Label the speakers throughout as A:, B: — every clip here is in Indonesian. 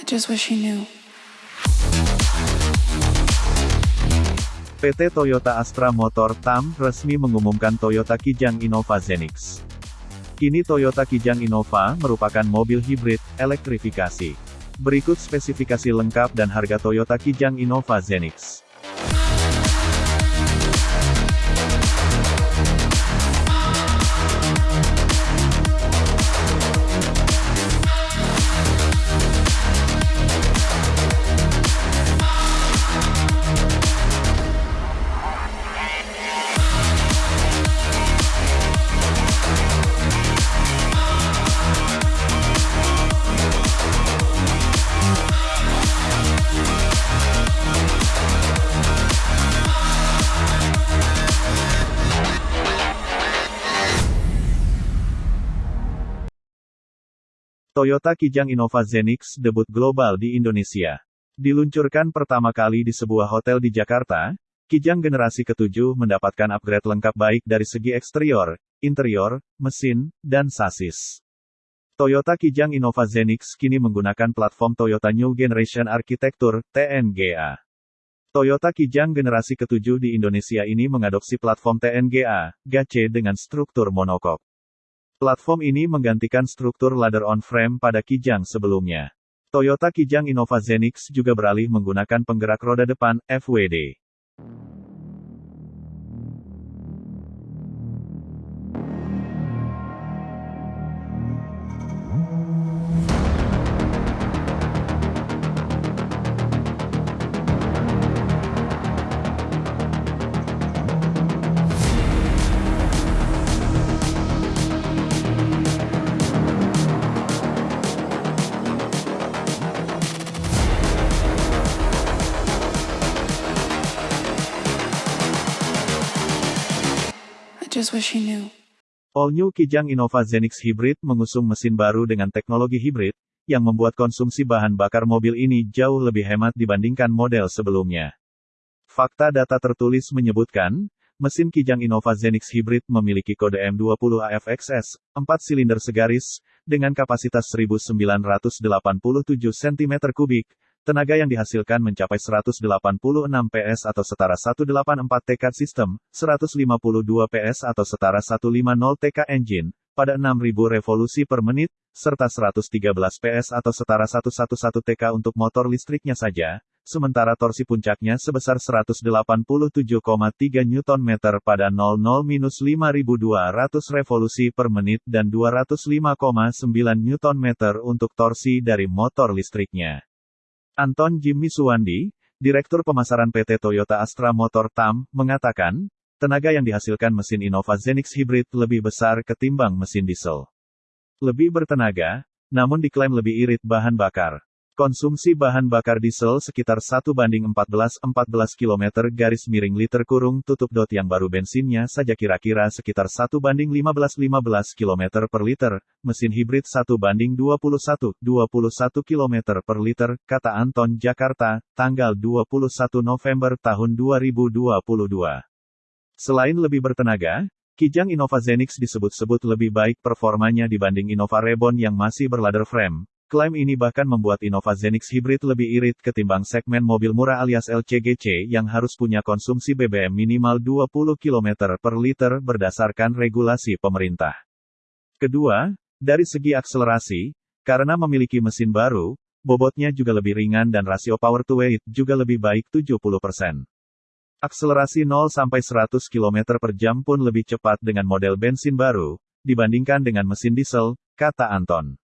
A: I just wish he knew.
B: PT Toyota Astra Motor TAM resmi mengumumkan Toyota Kijang Innova Zenix. Kini Toyota Kijang Innova merupakan mobil hibrid, elektrifikasi. Berikut spesifikasi lengkap dan harga Toyota Kijang Innova Zenix. Toyota Kijang Innova Zenix debut global di Indonesia. Diluncurkan pertama kali di sebuah hotel di Jakarta, Kijang generasi ketujuh mendapatkan upgrade lengkap baik dari segi eksterior, interior, mesin, dan sasis. Toyota Kijang Innova Zenix kini menggunakan platform Toyota New Generation Architecture, TNGA. Toyota Kijang generasi ketujuh di Indonesia ini mengadopsi platform TNGA, GAC dengan struktur monokok. Platform ini menggantikan struktur ladder on-frame pada Kijang sebelumnya. Toyota Kijang Innova Zenix juga beralih menggunakan penggerak roda depan, FWD.
A: Just wish he knew.
B: All New Kijang Innova Zenix Hybrid mengusung mesin baru dengan teknologi hibrid, yang membuat konsumsi bahan bakar mobil ini jauh lebih hemat dibandingkan model sebelumnya. Fakta data tertulis menyebutkan, mesin Kijang Innova Zenix Hybrid memiliki kode M20 AFXS, 4 silinder segaris, dengan kapasitas 1987 cm3, tenaga yang dihasilkan mencapai 186 PS atau setara 184 TK sistem, 152 PS atau setara 150 TK engine, pada 6000 revolusi per menit, serta 113 PS atau setara 111 TK untuk motor listriknya saja, sementara torsi puncaknya sebesar 187,3 Nm pada 00-5200 revolusi per menit dan 205,9 Nm untuk torsi dari motor listriknya. Anton Jimmy Suwandi, Direktur Pemasaran PT Toyota Astra Motor TAM, mengatakan, tenaga yang dihasilkan mesin Innova Zenix Hybrid lebih besar ketimbang mesin diesel. Lebih bertenaga, namun diklaim lebih irit bahan bakar. Konsumsi bahan bakar diesel sekitar 1 banding 14-14 km garis miring liter kurung tutup dot yang baru bensinnya saja kira-kira sekitar 1 banding 15-15 km per liter, mesin hibrid 1 banding 21-21 km per liter, kata Anton Jakarta, tanggal 21 November tahun 2022. Selain lebih bertenaga, Kijang Innova Zenix disebut-sebut lebih baik performanya dibanding Innova Reborn yang masih berladder frame. Klaim ini bahkan membuat Innova Zenix Hybrid lebih irit ketimbang segmen mobil murah alias LCGC yang harus punya konsumsi BBM minimal 20 km per liter berdasarkan regulasi pemerintah. Kedua, dari segi akselerasi, karena memiliki mesin baru, bobotnya juga lebih ringan dan rasio power to weight juga lebih baik 70%. Akselerasi 0-100 km per jam pun lebih cepat dengan model bensin baru, dibandingkan dengan mesin diesel, kata Anton.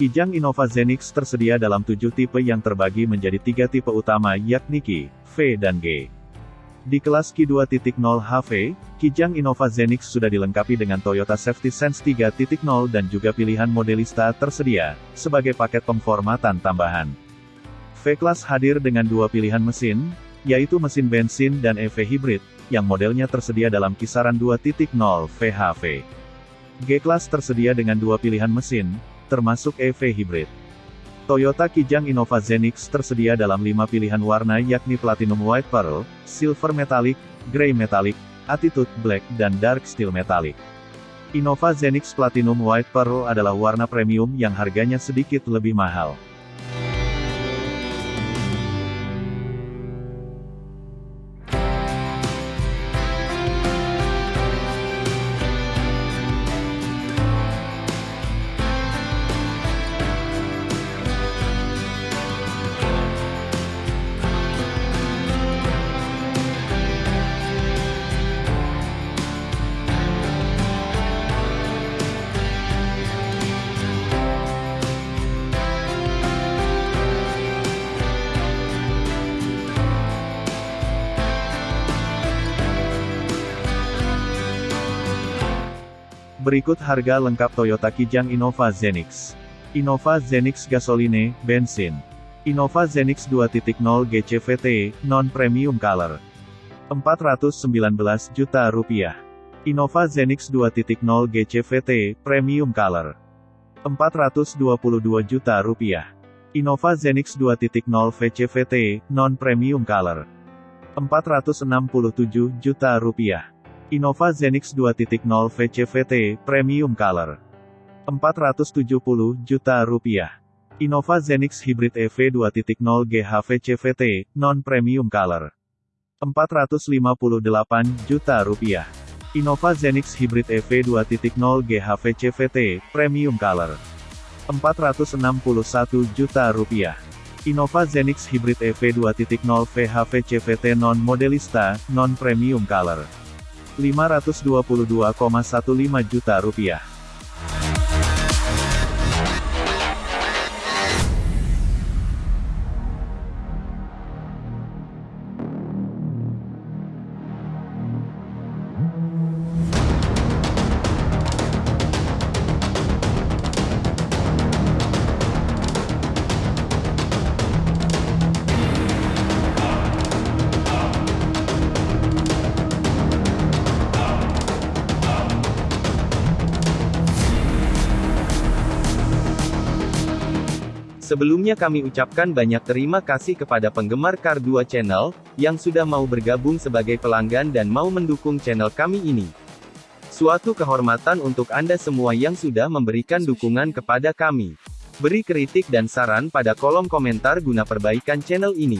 B: Kijang Innova Zenix tersedia dalam tujuh tipe yang terbagi menjadi tiga tipe utama yakni Ki, V dan G. Di kelas Ki 2.0 HV, Kijang Innova Zenix sudah dilengkapi dengan Toyota Safety Sense 3.0 dan juga pilihan modelista tersedia, sebagai paket pemformatan tambahan. V-Class hadir dengan dua pilihan mesin, yaitu mesin bensin dan EV hybrid, yang modelnya tersedia dalam kisaran 2.0 VHV. G-Class tersedia dengan dua pilihan mesin, termasuk EV hybrid. Toyota Kijang Innova Zenix tersedia dalam lima pilihan warna yakni Platinum White Pearl, Silver Metallic, Grey Metallic, Attitude Black dan Dark Steel Metallic. Innova Zenix Platinum White Pearl adalah warna premium yang harganya sedikit lebih mahal. Berikut harga lengkap Toyota Kijang Innova Zenix. Innova Zenix Gasoline, bensin. Innova Zenix 2.0 GCVT, non-premium color. 419 juta rupiah. Innova Zenix 2.0 GCVT, premium color. 422 juta rupiah. Innova Zenix 2.0 VCVT, non-premium color. 467 juta rupiah. Innova Zenix 2.0 VCVT, Premium Color. 470 juta rupiah. Innova Zenix Hybrid EV 2.0 GHV CVT, Non-Premium Color. 458 juta rupiah. Innova Zenix Hybrid EV 2.0 GHV CVT, Premium Color. 461 juta rupiah. Innova Zenix Hybrid EV 2.0 VHV CVT Non-Modelista, Non-Premium Color. 522,15 juta rupiah.
C: Sebelumnya kami ucapkan banyak terima kasih kepada penggemar Kar 2 Channel, yang sudah mau bergabung sebagai pelanggan dan mau mendukung channel kami ini. Suatu kehormatan untuk Anda semua yang sudah memberikan dukungan kepada kami. Beri kritik dan saran pada kolom komentar guna perbaikan channel ini.